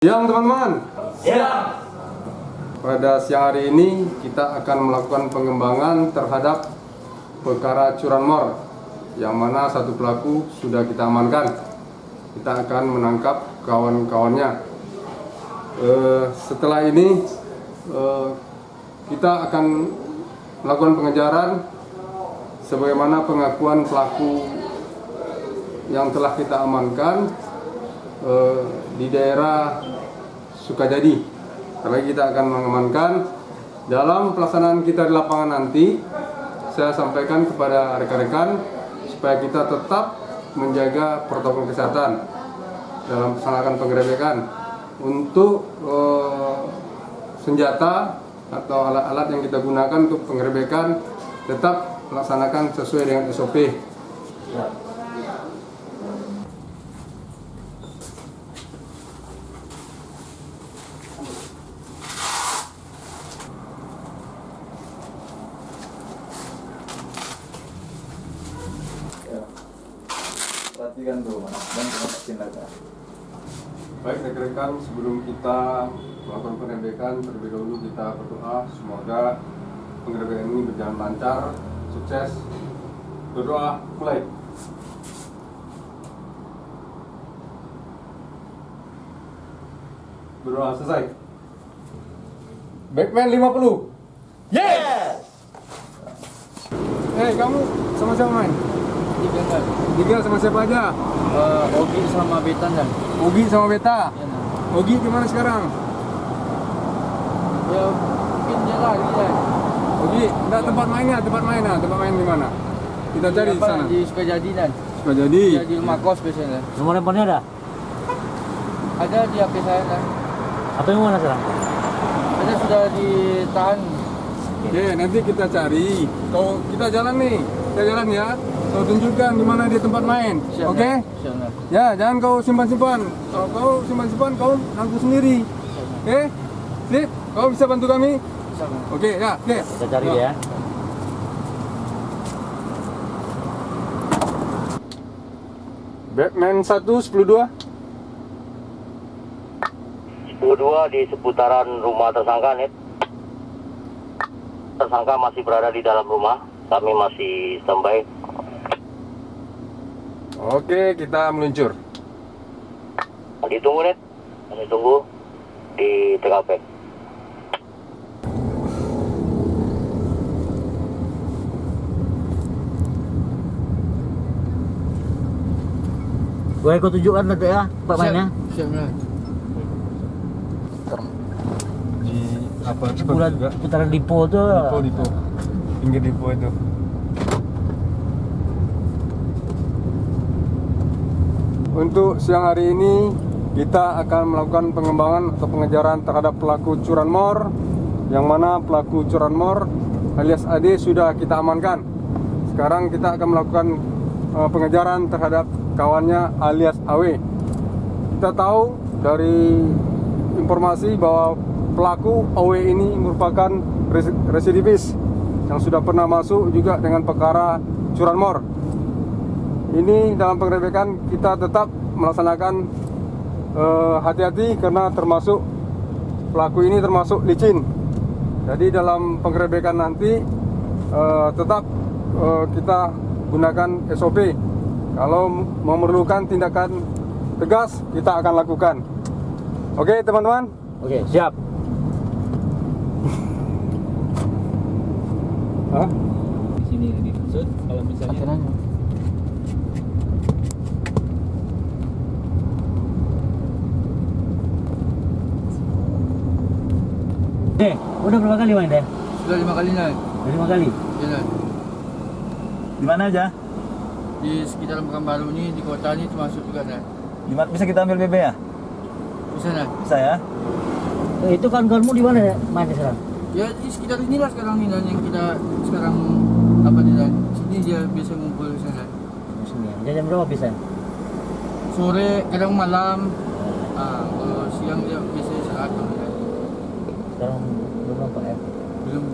Siang teman-teman. Siang. Pada siang hari ini kita akan melakukan pengembangan terhadap perkara curanmor yang mana satu pelaku sudah kita amankan. Kita akan menangkap kawan-kawannya. Eh, setelah ini eh, kita akan melakukan pengejaran sebagaimana pengakuan pelaku yang telah kita amankan eh, di daerah Sukajadi. Karena kita akan mengamankan dalam pelaksanaan kita di lapangan nanti, saya sampaikan kepada rekan-rekan supaya kita tetap menjaga protokol kesehatan dalam melaksanakan penggerebekan untuk eh, senjata atau alat-alat yang kita gunakan untuk penggerebekan tetap melaksanakan sesuai dengan SOP. Ya. Mas, dan masukin lagi. Baik rekan-rekan, sebelum kita melakukan penggerebekan, terlebih dahulu kita berdoa semoga penggerebekan ini berjalan lancar, sukses. Berdoa mulai. Berdoa selesai. Backman 50. Yes. Eh, kamu sama siapa main? Tiga sama siapa aja? Uh, Ogi sama Betan kan. Ogi sama Beta. Ya, nah. Ogi gimana sekarang? ya mungkin dia lagi kan. Ogi, enggak tempat mainnya, tempat mainnya, tempat main di mana? Kita cari di sana. Di Sukajadi kan. Suka jadi. Ya, di rumah kos biasanya. Nomor handphonenya ada? Ada di HP saya kan. Apa yang mana sekarang? Ada sudah ditahan. Oke, nanti kita cari. Kau kita jalan nih, kita jalan ya. Kau tunjukkan di mana dia tempat main. Oke? Siap, nah. Ya, jangan kau simpan-simpan. Kalau kau simpan-simpan, kau nangku sendiri. Siap. Oke? Sip, kau bisa bantu kami? Oke, ya, oke. Kita cari ya. Batman 1 102. 10 di seputaran rumah tersangka net. Tersangka masih berada di dalam rumah. Kami masih standby. Oke, kita meluncur. Ditunggu net. Kami tunggu di TKP. Gue ikut tunjukkan nanti ya, Pak mainnya. Siap, nah. Di apa Bulan putaran Dipo tuh. Dipo, Dipo. Pinggir Dipo itu. Untuk siang hari ini kita akan melakukan pengembangan atau pengejaran terhadap pelaku curanmor yang mana pelaku curanmor alias AD sudah kita amankan. Sekarang kita akan melakukan eh, pengejaran terhadap kawannya alias AW. Kita tahu dari informasi bahwa pelaku AW ini merupakan res- residivis yang sudah pernah masuk juga dengan perkara curanmor. Ini dalam penggerebekan kita tetap melaksanakan eh, hati-hati karena termasuk pelaku ini termasuk licin. Jadi dalam penggerebekan nanti eh, tetap eh, kita gunakan SOP. Kalau memerlukan tindakan tegas kita akan lakukan. Oke teman-teman. Oke, siap. Hah? di sini dimaksud kalau misalnya Akhirnya. Deh, udah berapa kali main deh? Sudah lima kali naik. Udah lima kali. Ya, nah. di mana aja Di sekitaran Pekanbaru ini, di kota ini termasuk juga nah. di mana bisa kita ambil BB ya Bisa nah. bisa ya Eh, itu kan kamu di mana ya mainnya sekarang? Ya di sekitar inilah sekarang Dan, yang kita sekarang apa Dan? Sini dia biasa ngumpul di sana. Di sini. ya. Jam berapa bisa? Sore, kadang malam. Ah, kalau siang dia biasanya saat Dan. Sekarang belum nampak ya. Belum.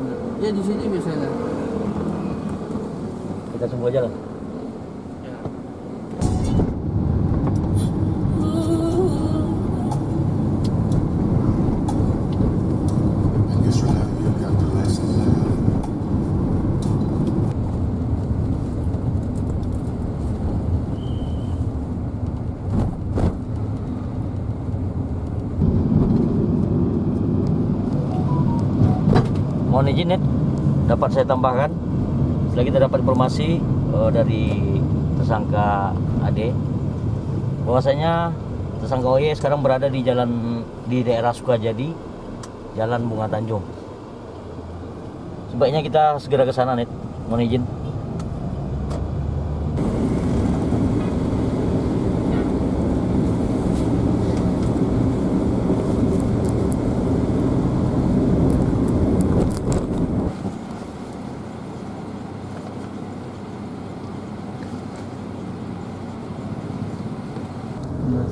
Ya di sini biasanya. Kita tunggu aja lah. Ya. Mohon izin Net, dapat saya tambahkan. Setelah kita dapat informasi eh, dari tersangka Ade, bahwasanya tersangka OY sekarang berada di jalan di daerah Sukajadi, Jalan Bunga Tanjung. Sebaiknya kita segera ke sana, Net. Mohon izin.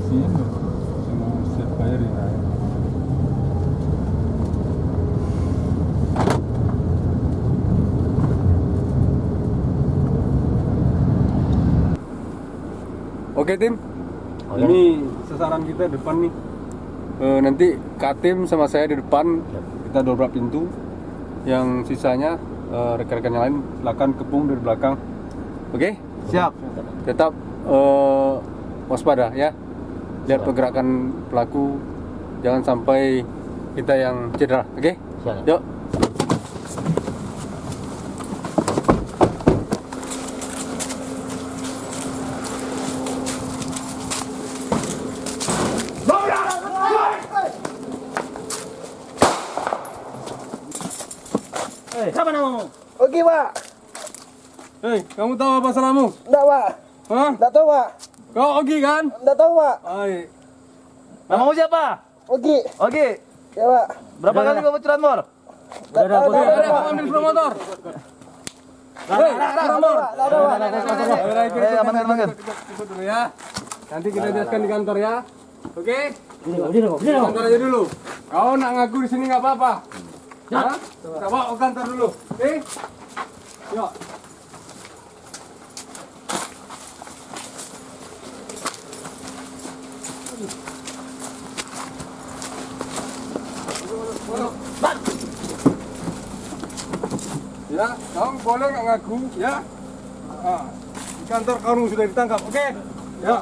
Ya. Oke tim, Oke. ini sasaran kita depan nih. Eh, nanti Katim sama saya di depan, kita dobrak pintu. Yang sisanya eh, rekan-rekan yang lain silakan kepung dari belakang. Oke? Siap. tetap eh, waspada ya lihat pergerakan pelaku jangan sampai kita yang cedera oke Siap. yuk Eh, siapa namamu? Oke, Pak. hei kamu tahu apa salahmu Enggak, Pak. Hah? Enggak tahu, Pak. kau Ogi kan Enggak tahu, Pak. Hai. Namamu siapa? Oke. Oke. Ya, Pak. Berapa kali kau curanmor? Enggak tahu, Oke, enggak ada tahu, kamu Pak. ambil sepeda motor Eh, ya nanti kita jelaskan di kantor ya oke kantor aja dulu. Kau nak ngaku di sini nggak apa-apa. Kita bawa ke kantor dulu. Oke? Yuk. Ya, kamu boleh nggak ngaku, ya? Ah, di kantor kamu sudah ditangkap, oke? Ya.